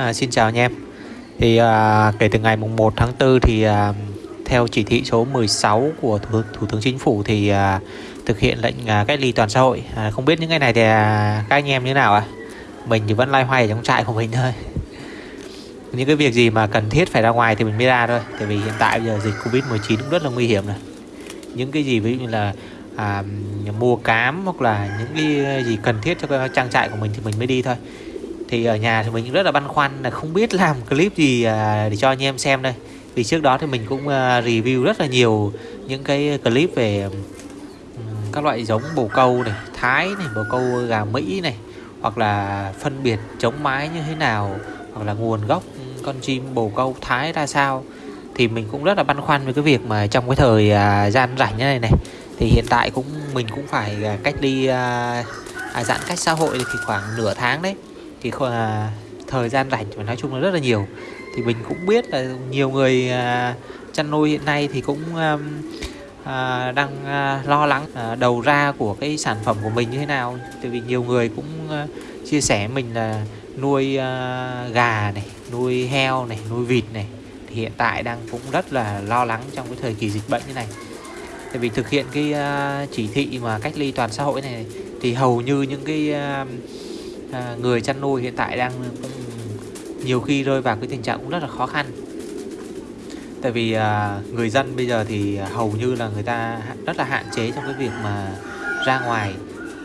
À, xin chào anh em. Thì à, kể từ ngày mùng 1 tháng 4 thì à, theo chỉ thị số 16 của Thủ, Thủ tướng Chính phủ thì à, thực hiện lệnh à, cách ly toàn xã hội. À, không biết những ngày này thì à, các anh em như thế nào à mình thì vẫn loay hoay ở trong trại của mình thôi. Những cái việc gì mà cần thiết phải ra ngoài thì mình mới ra thôi. Tại vì hiện tại bây giờ dịch Covid 19 cũng rất là nguy hiểm này. Những cái gì ví dụ như là à, mua cám hoặc là những cái gì cần thiết cho cái trang trại của mình thì mình mới đi thôi thì ở nhà thì mình rất là băn khoăn là không biết làm clip gì à, để cho anh em xem đây. Vì trước đó thì mình cũng à, review rất là nhiều những cái clip về các loại giống bồ câu này thái này bồ câu gà mỹ này hoặc là phân biệt chống mái như thế nào hoặc là nguồn gốc con chim bồ câu thái ra sao. Thì mình cũng rất là băn khoăn với cái việc mà trong cái thời à, gian rảnh như này này thì hiện tại cũng mình cũng phải à, cách đi à, giãn cách xã hội thì khoảng nửa tháng đấy thì à, thời gian rảnh và nói chung là rất là nhiều. Thì mình cũng biết là nhiều người à, chăn nuôi hiện nay thì cũng à, à, đang à, lo lắng à, đầu ra của cái sản phẩm của mình như thế nào. Tại vì nhiều người cũng à, chia sẻ mình là nuôi à, gà này nuôi heo này nuôi vịt này. Thì hiện tại đang cũng rất là lo lắng trong cái thời kỳ dịch bệnh như này. Tại vì thực hiện cái à, chỉ thị mà cách ly toàn xã hội này thì hầu như những cái à, à, người chăn nuôi hiện tại đang cũng nhiều khi rơi vào cái tình trạng cũng rất là khó khăn. Tại vì à, người dân bây giờ thì hầu như là người ta rất là hạn chế trong cái việc mà ra ngoài.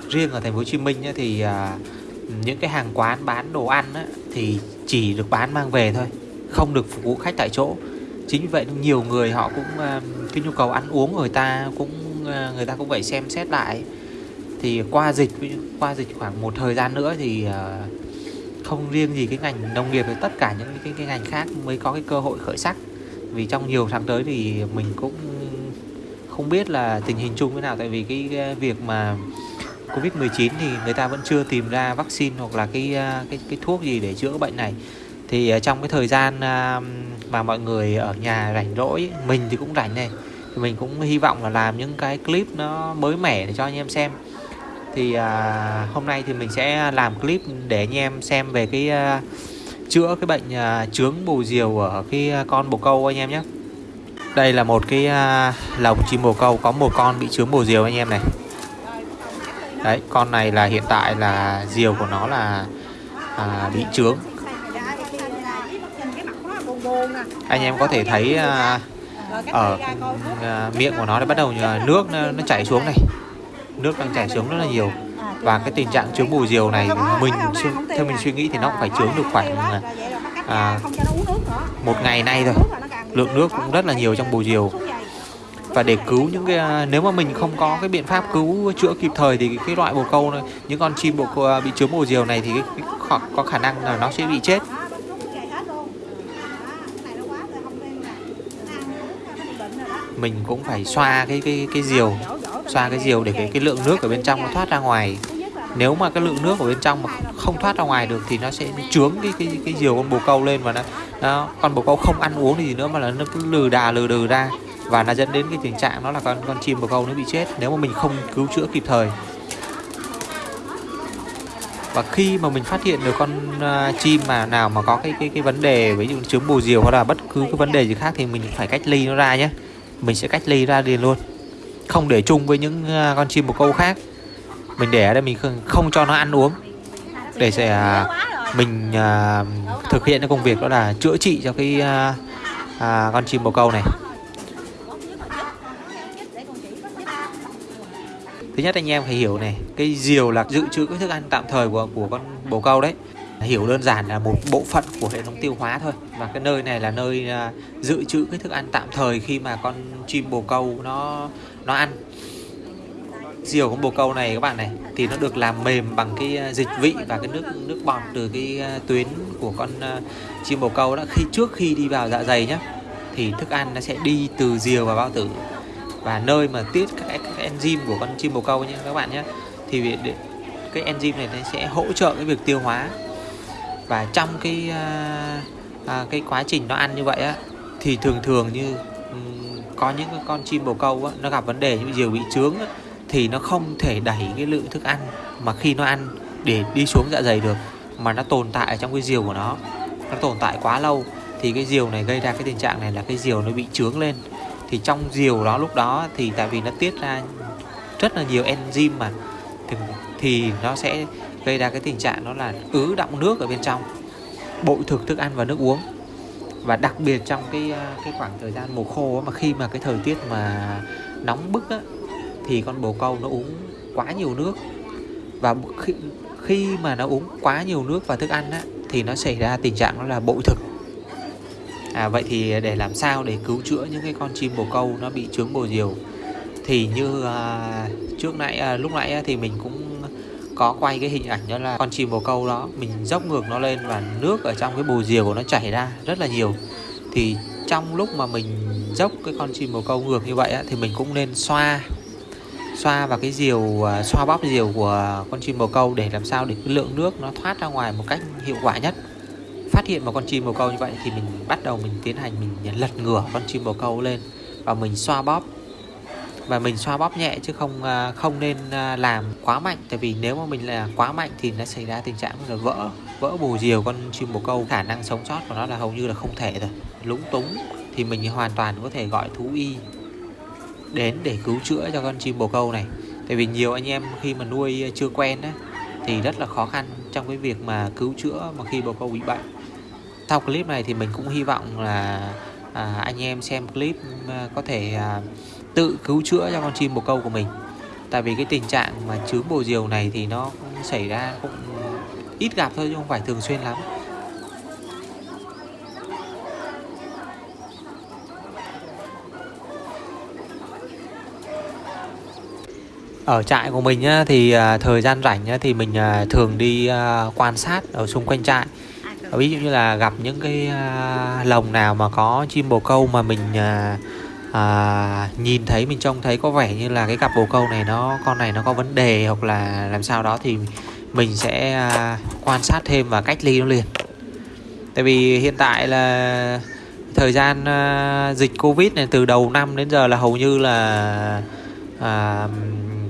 Riêng ở thành phố Hồ Chí Minh ấy, thì à, những cái hàng quán bán đồ ăn ấy, thì chỉ được bán mang về thôi không được phục vụ khách tại chỗ. Chính vì vậy nhiều người họ cũng à, cái nhu cầu ăn uống của người ta cũng à, người ta cũng phải xem xét lại thì qua dịch qua dịch khoảng một thời gian nữa thì ờ, không riêng gì cái ngành nông nghiệp thì tất cả những cái, cái ngành khác mới có cái cơ hội khởi sắc. Vì trong nhiều tháng tới thì mình cũng không biết là tình hình chung thế nào tại vì cái việc mà Covid-19 thì người ta vẫn chưa tìm ra vaccine hoặc là cái ờ, cái cái thuốc gì để chữa bệnh này. Thì trong cái thời gian ờ, mà mọi người ở nhà rảnh rỗi mình thì cũng rảnh này. Thì mình cũng hy vọng là làm những cái clip nó mới mẻ để cho anh em xem thì à, hôm nay thì mình sẽ làm clip để anh em xem về cái à, chữa cái bệnh à, trướng bồ diều ở cái à, con bồ câu anh em nhé. Đây là một cái à, lồng chim bồ câu có một con bị trướng bồ diều anh em này. Đấy con này là hiện tại là diều của nó là à, bị trướng anh em có thể thấy à, ở ừ, à, miệng của nó đã bắt đầu à, nước nó, nó chảy xuống này nước đang chảy xuống rất là nhiều. Và cái tình trạng chứa bù diều này mình theo mình suy nghĩ thì nó cũng phải chứa được khoảng à, một ngày nay rồi lượng nước cũng rất là nhiều trong bù diều. Và để cứu những cái à, nếu mà mình không có cái biện pháp cứu chữa kịp thời thì cái loại bồ câu này, những con chim bồ câu à, bị chướng bồ diều này thì cái, có khả năng là nó sẽ bị chết. Mình cũng phải xoa cái cái cái diều xoa cái diều để cái, cái lượng nước ở bên trong nó thoát ra ngoài. Nếu mà cái lượng nước ở bên trong mà không thoát ra ngoài được thì nó sẽ trướng cái cái cái diều con bồ câu lên và nó, nó con bồ câu không ăn uống gì nữa mà là nó cứ lừ đà lừ đừ ra. Và nó dẫn đến cái tình trạng nó là con con chim bồ câu nó bị chết nếu mà mình không cứu chữa kịp thời. Và khi mà mình phát hiện được con uh, chim mà nào mà có cái cái cái vấn đề ví dụ trứng bồ diều hoặc là bất cứ cái vấn đề gì khác thì mình phải cách ly nó ra nhé. Mình sẽ cách ly ra liền luôn không để chung với những à, con chim bồ câu khác. Mình để ở đây mình không, cho nó ăn uống. Để sẽ à, mình à, thực hiện cái công việc đó là chữa trị cho cái à, con chim bồ câu này. Thứ nhất anh em phải hiểu này cái diều là dự trữ cái thức ăn tạm thời của của con bồ câu đấy hiểu đơn giản là một bộ phận của hệ thống tiêu hóa thôi. Và cái nơi này là nơi à, dự trữ cái thức ăn tạm thời khi mà con chim bồ câu nó nó ăn. Diều con bồ câu này các bạn này thì nó được làm mềm bằng cái à, dịch vị và cái nước nước bọt từ cái à, tuyến của con chim bồ câu đó. Khi trước khi đi vào dạ dày nhá thì thức ăn nó sẽ đi từ diều vào bao tử. Và nơi mà tiết các, các enzyme của con chim bồ câu nhé các bạn nhé thì cái enzyme này nó sẽ hỗ trợ cái việc tiêu hóa và trong cái à, à, cái quá trình nó ăn như vậy á thì thường thường như um, có những con chim bồ câu á, nó gặp vấn đề như diều bị trướng á, thì nó không thể đẩy cái lượng thức ăn mà khi nó ăn để đi xuống dạ dày được mà nó tồn tại trong cái diều của nó. Nó tồn tại quá lâu thì cái diều này gây ra cái tình trạng này là cái diều nó bị trướng lên. Thì trong diều đó lúc đó thì tại vì nó tiết ra rất là nhiều enzyme mà thì, thì nó sẽ gây ra cái tình trạng đó là ứ động nước ở bên trong bội thực thức ăn và nước uống. Và đặc biệt trong cái à, cái khoảng thời gian mùa khô mà khi mà cái thời tiết mà nóng bức á, thì con bồ câu nó uống quá nhiều nước. Và khi, khi mà nó uống quá nhiều nước và thức ăn á, thì nó xảy ra tình trạng đó là bội thực. À, vậy thì để làm sao để cứu chữa những cái con chim bồ câu nó bị trướng bồ diều thì như uh, trước nãy uh, lúc nãy thì mình cũng có quay cái hình ảnh đó là con chim bồ câu đó mình dốc ngược nó lên và nước ở trong cái bồ diều của nó chảy ra rất là nhiều. Thì trong lúc mà mình dốc cái con chim bồ câu ngược như vậy á, thì mình cũng nên xoa xoa vào cái diều à, xoa bóp diều của con chim bồ câu để làm sao để cái lượng nước nó thoát ra ngoài một cách hiệu quả nhất. Phát hiện một con chim bồ câu như vậy thì mình bắt đầu mình tiến hành mình lật ngửa con chim bồ câu lên và mình xoa bóp và mình xoa bóp nhẹ chứ không à, không nên à, làm quá mạnh. Tại vì nếu mà mình là quá mạnh thì nó xảy ra tình trạng là vỡ vỡ bù diều con chim bồ câu khả năng sống sót của nó là hầu như là không thể rồi. Lúng túng thì mình hoàn toàn có thể gọi thú y đến để cứu chữa cho con chim bồ câu này. Tại vì nhiều anh em khi mà nuôi à, chưa quen á thì rất là khó khăn trong cái việc mà cứu chữa mà khi bồ câu bị bệnh. Sau clip này thì mình cũng hy vọng là à, anh em xem clip à, có thể à, tự cứu chữa cho con chim bồ câu của mình. Tại vì cái tình trạng mà chướng bồ diều này thì nó cũng xảy ra cũng ít gặp thôi chứ không phải thường xuyên lắm. Ở trại của mình á, thì à, thời gian rảnh á, thì mình à, thường đi à, quan sát ở xung quanh trại. Ví dụ như là gặp những cái lồng nào mà có chim bồ câu mà mình à, nhìn thấy mình trông thấy có vẻ như là cái cặp bồ câu này nó con này nó có vấn đề hoặc là làm sao đó thì mình sẽ à, quan sát thêm và cách ly nó liền. Tại vì hiện tại là thời gian à, dịch covid này từ đầu năm đến giờ là hầu như là à,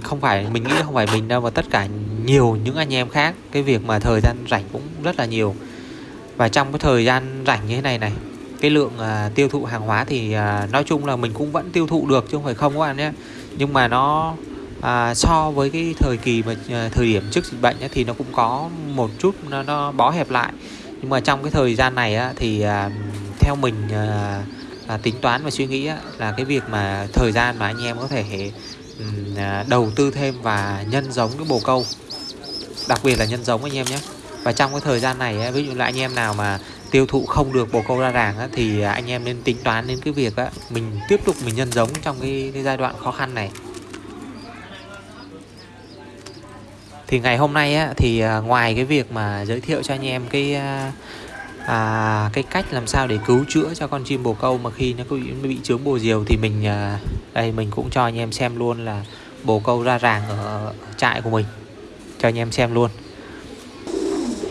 không phải mình nghĩ không phải mình đâu mà tất cả nhiều những anh em khác. Cái việc mà thời gian rảnh cũng rất là nhiều. Và trong cái thời gian rảnh như thế này này cái lượng à, tiêu thụ hàng hóa thì à, nói chung là mình cũng vẫn tiêu thụ được chứ không phải không các bạn nhé. Nhưng mà nó à, so với cái thời kỳ mà à, thời điểm trước dịch bệnh ấy, thì nó cũng có một chút nó, nó bó hẹp lại. Nhưng mà trong cái thời gian này á, thì à, theo mình à, à, tính toán và suy nghĩ á, là cái việc mà thời gian mà anh em có thể à, đầu tư thêm và nhân giống cái bồ câu đặc biệt là nhân giống anh em nhé. Và trong cái thời gian này ví dụ là anh em nào mà tiêu thụ không được bồ câu ra ràng thì anh em nên tính toán đến cái việc mình tiếp tục mình nhân giống trong cái, cái giai đoạn khó khăn này. Thì ngày hôm nay á, thì à, ngoài cái việc mà giới thiệu cho anh em cái à, à, cái cách làm sao để cứu chữa cho con chim bồ câu mà khi nó bị, bị chướng bồ diều thì mình à, đây mình cũng cho anh em xem luôn là bồ câu ra ràng ở trại của mình. Cho anh em xem luôn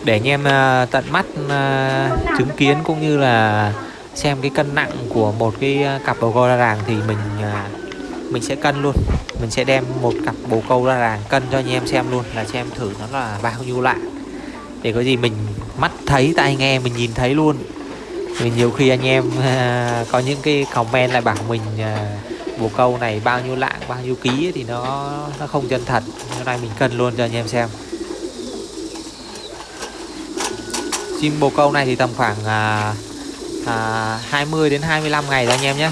để anh em uh, tận mắt uh, chứng kiến cũng như là xem cái cân nặng của một cái à, cặp bồ câu ra ràng thì mình uh, mình sẽ cân luôn. Mình sẽ đem một cặp bồ câu ra ràng cân cho anh em xem luôn là xem thử nó là bao nhiêu lạng. Để có gì mình mắt thấy tai nghe mình nhìn thấy luôn. Vì nhiều khi anh em uh, có những cái comment lại bảo mình uh, bồ câu này bao nhiêu lạng bao nhiêu ký thì nó nó không chân thật. Hôm nay mình cân luôn cho anh em xem. Chim bồ câu này thì tầm khoảng à, à, 20 đến 25 ngày thôi anh em nhé.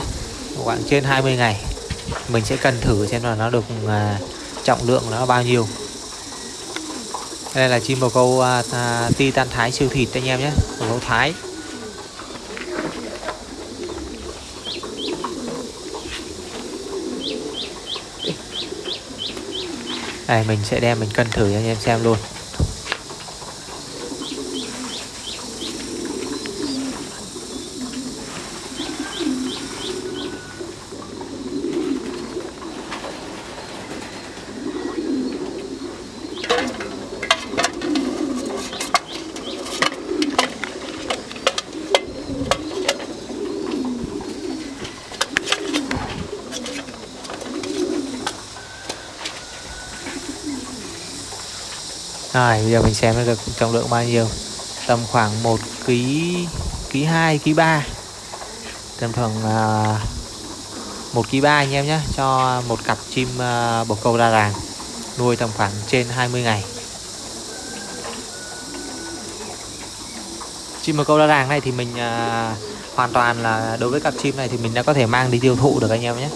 Khoảng trên 20 ngày. Mình sẽ cần thử xem là nó được à, trọng lượng nó bao nhiêu. Đây là chim bồ câu à, à, titan thái siêu thịt anh em nhé. Bồ câu thái. Đây mình sẽ đem mình cân thử cho anh em xem luôn. À, Rồi bây giờ mình xem nó được trọng lượng bao nhiêu. Tầm khoảng 1 ký ký 2 ký 3 tầm khoảng à, uh, 1 ký 3 anh em nhé cho một cặp chim uh, bồ câu ra ràng nuôi tầm khoảng trên 20 ngày. Chim bồ câu ra ràng này thì mình uh, hoàn toàn là đối với cặp chim này thì mình đã có thể mang đi tiêu thụ được anh em nhé.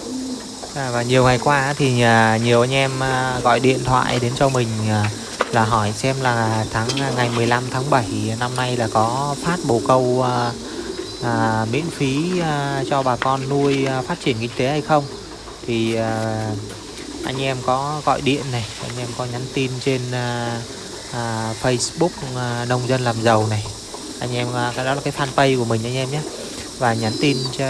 À, và nhiều ngày qua thì uh, nhiều anh em uh, gọi điện thoại đến cho mình uh, là hỏi xem là tháng ngày 15 tháng 7 năm nay là có phát bồ câu à, à, miễn phí à, cho bà con nuôi à, phát triển kinh tế hay không? Thì à, anh em có gọi điện này anh em có nhắn tin trên à, à, Facebook à, nông dân làm giàu này. Anh em à, cái đó là cái fanpage của mình anh em nhé. Và nhắn tin cho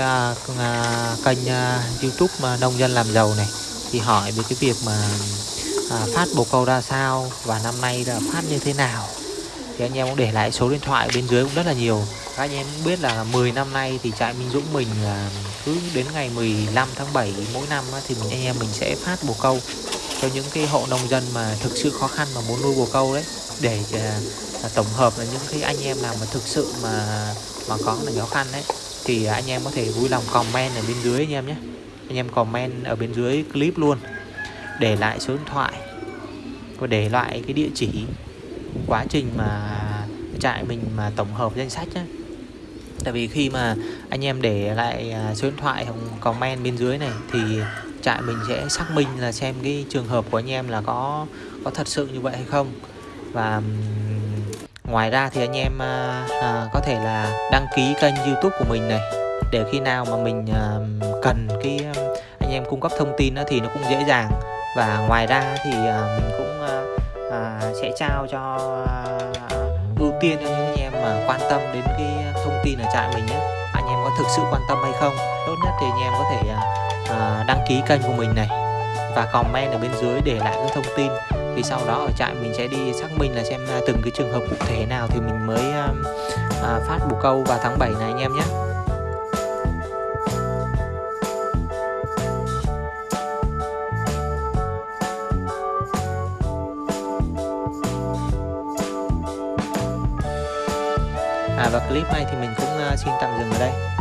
à, kênh à, YouTube mà nông dân làm giàu này. Thì hỏi về cái việc mà à, phát bồ câu ra sao và năm nay là phát như thế nào? Thì anh em cũng để lại số điện thoại bên dưới cũng rất là nhiều. Các anh em cũng biết là 10 năm nay thì trại Minh Dũng mình là cứ đến ngày 15 tháng 7 mỗi năm thì mình anh em mình sẽ phát bồ câu cho những cái hộ nông dân mà thực sự khó khăn mà muốn nuôi bồ câu đấy. Để uh, tổng hợp là những cái anh em nào mà thực sự mà mà có là khó khăn đấy thì anh em có thể vui lòng comment ở bên dưới anh em nhé. Anh em comment ở bên dưới clip luôn để lại số điện thoại và để lại cái địa chỉ quá trình mà trại mình mà tổng hợp danh sách á tại vì khi mà anh em để lại à, số điện thoại hoặc comment bên dưới này thì trại mình sẽ xác minh là xem cái trường hợp của anh em là có có thật sự như vậy hay không. Và ngoài ra thì anh em à, à, có thể là đăng ký kênh youtube của mình này để khi nào mà mình à, cần cái anh em cung cấp thông tin đó thì nó cũng dễ dàng và ngoài ra thì ờ, mình cũng ờ, ờ, sẽ trao cho ưu tiên cho những anh em mà quan tâm đến cái thông tin ở trại mình nhé. Anh em có thực sự quan tâm hay không? Tốt nhất thì anh em có thể đăng ký kênh của mình này và comment ở bên dưới để lại những thông tin. Thì sau đó ở trại mình sẽ đi xác minh là xem từng cái trường hợp cụ thể nào thì mình mới phát bù câu vào tháng 7 này anh em nhé. Clip này thì mình cũng à, xin tạm dừng ở đây.